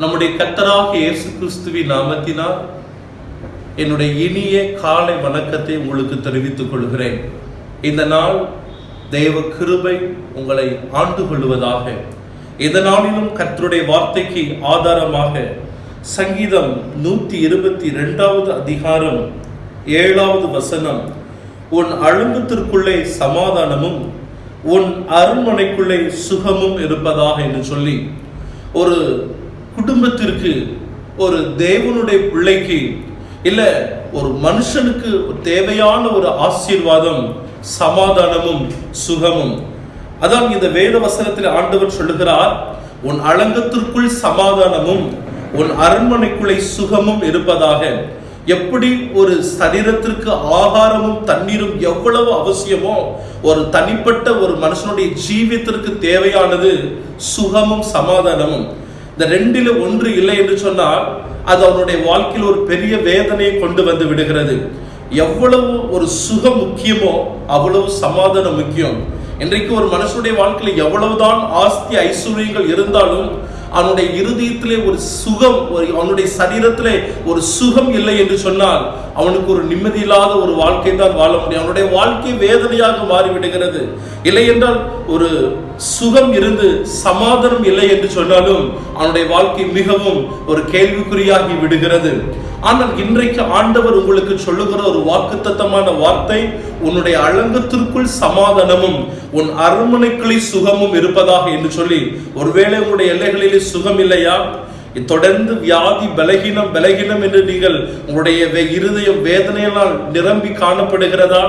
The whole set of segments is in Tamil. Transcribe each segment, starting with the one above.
நம்முடைய கத்தராக இயேசு கிறிஸ்துவின் நாமத்தினால் என்னுடைய இனிய காலை வணக்கத்தை உங்களுக்கு தெரிவித்துக் கொள்கிறேன். இந்த நாள் தெய்வ கிருபை உங்களை ஆண்டு கொள்வதாக இந்த நாளிலும் வார்த்தைக்கு ஆதாரமாக சங்கீதம் நூற்றி இருபத்தி ரெண்டாவது அதிகாரம் ஏழாவது வசனம் உன் அழுங்கத்திற்குள்ளே சமாதானமும் உன் அரண்மனைக்குள்ளே சுகமும் இருப்பதாக என்று சொல்லி ஒரு குடும்பத்திற்கு ஒரு தேவனுடைய பிள்ளைக்கு இல்லை ஒரு மனுஷனுக்கு தேவையான ஒரு ஆசீர்வாதம் சமாதானமும் சுகமும். அதான் இந்த வேத வசனத்தில் ஆண்டவர் சொல்லுகிறார் உன் அலங்கத்திற்குள் சமாதானமும் உன் அரண்மனைக்குள்ளே சுகமும் இருப்பதாக. எப்படி ஒரு சரீரத்திற்கு ஆகாரமும் தண்ணீரும் எவ்வளவு அவசியமோ ஒரு தனிப்பட்ட ஒரு மனுஷனுடைய ஜீவியத்திற்கு தேவையானது சுகமும் சமாதானமும். இந்த ரெண்டில ஒன்று இல்லை என்று சொன்னால் அது அவனுடைய வாழ்க்கையில் ஒரு பெரிய வேதனையை கொண்டு வந்து விடுகிறது. எவ்வளவு ஒரு சுகம் முக்கியமோ அவ்வளவு சமாதானம் முக்கியம். இன்றைக்கு ஒரு மனுஷனுடைய வாழ்க்கையில் எவ்வளவுதான் ஆஸ்தி ஐஸ்வர்யங்கள் இருந்தாலும் அவனுடைய இருதயத்திலே ஒரு சுகம் ஒரு அவனுடைய சரீரத்திலே ஒரு சுகம் இல்லை என்று சொன்னால் அவனுக்கு ஒரு நிம்மதி இல்லாத ஒரு வாழ்க்கை தான் வாழ முடியும். அவனுடைய வாழ்க்கை வேதனையாக மாறிவிடுகிறது. இல்லை என்றால் ஒரு சுகம் இருந்து சமாதானம் இல்லை என்று சொன்னாலும் அவனுடைய வாழ்க்கை மிகவும் ஒரு கேள்விக்குறியாகி விடுகிறது. ஆனால் இன்றைக்கு ஆண்டவர் உங்களுக்கு சொல்லுகிற ஒரு வாக்குத்தத்தமான வார்த்தை உன்னுடைய அலங்கத்திற்குள் சமாதானமும் உன் அரண்மனைக்குள்ளே சுகமும் இருப்பதாக என்று சொல்லி ஒருவேளை உங்களுடைய எல்லைகளிலே சுகம் இல்லையா தொடர்ந்து வியாதி பலகீனம் பலகீனம் என்று நீங்கள் உங்களுடைய இருதயம் வேதனையினால் நிரம்பி காணப்படுகிறதா?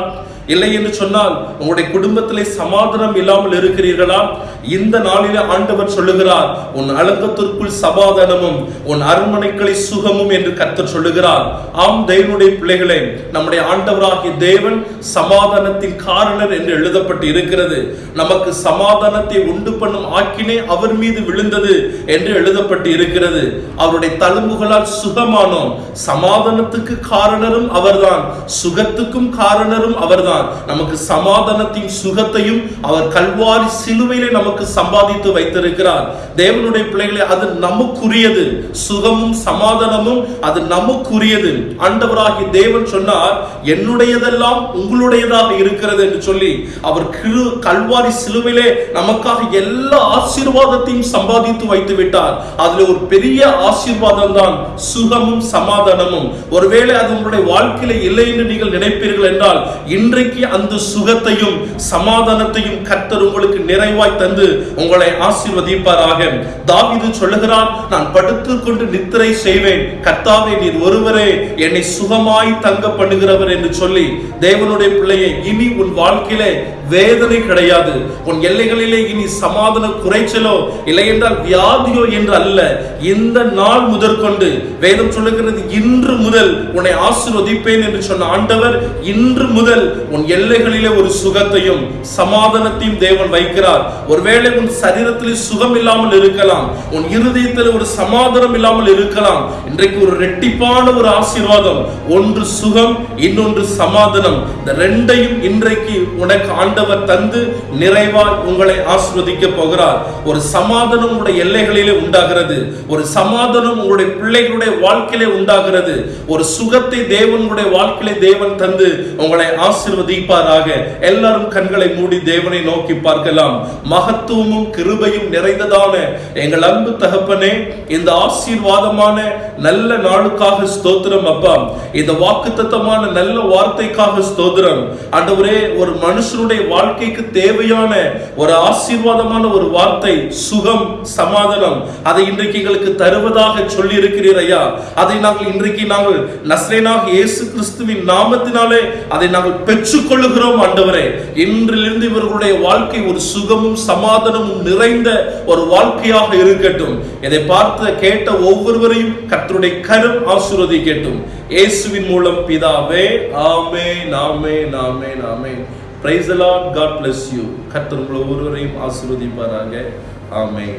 இல்லை என்று சொன்னால் உங்களுடைய குடும்பத்திலே சமாதானம் இல்லாமல் இருக்கிறீர்களா? இந்த நாளிலே ஆண்டவர் சொல்லுகிறார் உன் அலங்கத்திற்குள் சமாதானமும் உன் அரண்மனைகளை சுகமும் என்று கர்த்தர் சொல்லுகிறார். ஆம் தேவனுடைய பிள்ளைகளே நம்முடைய ஆண்டவராகிய தேவன் சமாதானத்தின் காரணர் என்று எழுதப்பட்டு இருக்கிறது. நமக்கு சமாதானத்தை உண்டு பண்ணும் ஆக்கினே அவர் மீது விழுந்தது என்று எழுதப்பட்டு இருக்கிறது. அவருடைய தழும்புகளால் சுகமானோம் சமாதானத்துக்கு காரணரும் அவர்தான் சுகத்துக்கும் காரணரும் அவர்தான். தான் நமக்கு சமாதானத்தின் சுகத்தையும் அவர் கல்வாரி சிலுவையிலே நமக்கு சம்பாதித்து வைத்திருக்கிறார். தேவனுடைய பிள்ளைகளே அது நமக்குரியது. சுகமும் சமாதானமும் அது நமக்குரியது. ஆண்டவராகி தேவன் சொன்னார் என்னுடையதெல்லாம் உங்களுடையதாக இருக்கிறது என்று சொல்லி அவர் கிரு கல்வாரி சிலுவையிலே நமக்காக எல்லா ஆசீர்வாதத்தையும் சம்பாதித்து வைத்து விட்டார். அதுல ஒரு பெரிய ஆசீர்வாதம் தான் சுகமும் சமாதானமும். ஒருவேளை அது உங்களுடைய வாழ்க்கையில இல்லை என்று நீங்கள் நினைப்பீர்கள் என்றால் இன்றைய இன்றைக்கு அந்த சுகத்தையும் சமாதானத்தையும் கர்த்தர் உங்களுக்கு நிறைவாய் தந்து உங்களை ஆசீர்வதிப்பாராக. தாவிது சொல்லுகிறான் நான் படுத்து கொண்டு நித்திரை செய்வேன். கர்த்தாவே நீர் ஒருவரே என்னை சுகமாய் தங்க பண்ணுகிறவர் என்று சொல்லி தேவனுடைய பிள்ளையை இனி உன் வாழ்க்கையிலே வேதனை கிடையாது. உன் எல்லைகளிலே இனி சமாதான குறைச்சலோ இல்லை என்றால் வியாதியோ என்று அல்ல. இந்த நாள் முதற்கொண்டு வேதம் சொல்லுகிறது இன்று முதல் உன்னை ஆசிர்வதிப்பேன் என்று சொன்ன ஆண்டவர் இன்று முதல் உன் எல்லைகளிலே ஒரு சுகத்தையும் சமாதானத்தையும் தேவன் வைக்கிறார். ஒருவேளை உன் சரீரத்திலே சுகம் இல்லாமல் இருக்கலாம். உன் இருதயத்தில் ஒரு சமாதானம் இல்லாமல் இருக்கலாம். இன்றைக்கு ஒரு ரெட்டிப்பான ஒரு ஆசீர்வாதம். ஒன்று சுகம் இன்னொன்று சமாதானம். இந்த ரெண்டையும் இன்றைக்கு உனக்கு ஆண்டவர் தந்து நிறைவாய் உங்களை ஆசிர்வதிக்க போகிறார். ஒரு சமாதானம் உங்களுடைய எல்லைகளிலே உண்டாகிறது. ஒரு சமாதானம் உங்களுடைய பிள்ளைகளுடைய வாழ்க்கையிலே உண்டாகிறது. ஒரு சுகத்தை தேவனுடைய வாழ்க்கையிலே தேவன் தந்து உங்களை ஆசிர்வதிப்பாராக எல்லாரும் கண்களை மூடி தேவனை நோக்கி பார்க்கலாம். மகத்துவமும் கிருபையும் நிறைந்ததான எங்கள் அன்பு தகப்பனே இந்த ஆசீர்வாதமான நல்ல நாளுக்காக ஸ்தோத்திரம் அப்பா. இந்த வாக்குத்தத்தமான நல்ல வார்த்தைக்காக ஸ்தோத்திரம். ஆண்டவரே ஒரு மனுஷனுடைய வாழ்க்கைக்கு தேவையான ஒரு ஆசீர்வாதமான ஒரு வார்த்தை சுகம் சமாதானம் அதை இன்றைக்கு எங்களுக்கு தருவதாக சொல்லி இருக்கிறீர் ஐயா. அதை நாங்கள் இன்றைக்கு நாங்கள் நஸ்ரேனாக இயேசு கிறிஸ்துவின் நாமத்தினாலே அதை நாங்கள் பெற்று பெற்றுக்கொள்ளுகிறோம் ஆண்டவரே. இன்றிலிருந்து இவர்களுடைய வாழ்க்கை ஒரு சுகமும் சமாதானமும் நிறைந்த ஒரு வாழ்க்கையாக இருக்கட்டும். இதை பார்த்து கேட்ட ஒவ்வொருவரையும் கற்றுடைய கரும் ஆசிர்வதி ஆசீர்வதிக்கட்டும். இயேசுவின் மூலம் பிதாவே ஆமே நாமே நாமே நாமே praise allot God bless you கத்தர் உங்களை ஒவ்வொருவரையும் ஆசீர்வதிப்பாராக. ஆமே